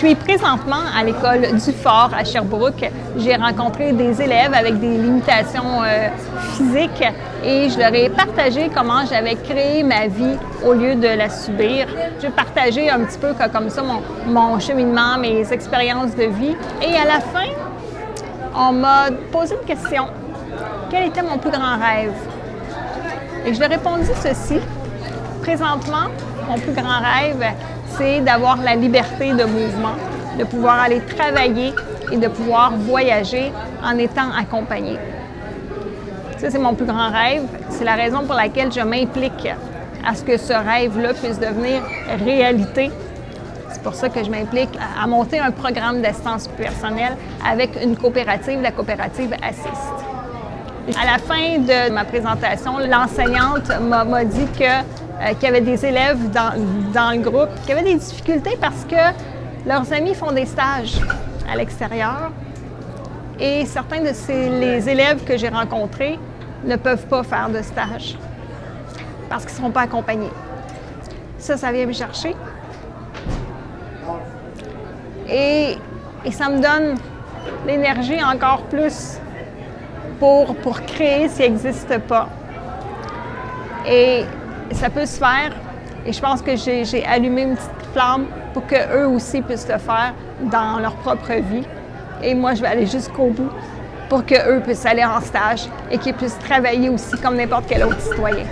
Je suis présentement à l'école du Fort à Sherbrooke. J'ai rencontré des élèves avec des limitations euh, physiques et je leur ai partagé comment j'avais créé ma vie au lieu de la subir. J'ai partagé un petit peu comme ça mon, mon cheminement, mes expériences de vie. Et à la fin, on m'a posé une question. Quel était mon plus grand rêve? Et je lui ai répondu ceci. Présentement, mon plus grand rêve, d'avoir la liberté de mouvement, de pouvoir aller travailler et de pouvoir voyager en étant accompagné. Ça, c'est mon plus grand rêve. C'est la raison pour laquelle je m'implique à ce que ce rêve-là puisse devenir réalité. C'est pour ça que je m'implique à monter un programme d'assistance personnelle avec une coopérative, la coopérative Assist. À la fin de ma présentation, l'enseignante m'a dit que euh, qu'il y avait des élèves dans, dans, le groupe qui avaient des difficultés parce que leurs amis font des stages à l'extérieur et certains de ces, les élèves que j'ai rencontrés ne peuvent pas faire de stage parce qu'ils ne seront pas accompagnés. Ça, ça vient me chercher. Et, et ça me donne l'énergie encore plus pour, pour créer s'il n'existe pas. Et ça peut se faire. Et je pense que j'ai allumé une petite flamme pour qu'eux aussi puissent le faire dans leur propre vie. Et moi, je vais aller jusqu'au bout pour qu'eux puissent aller en stage et qu'ils puissent travailler aussi comme n'importe quel autre citoyen.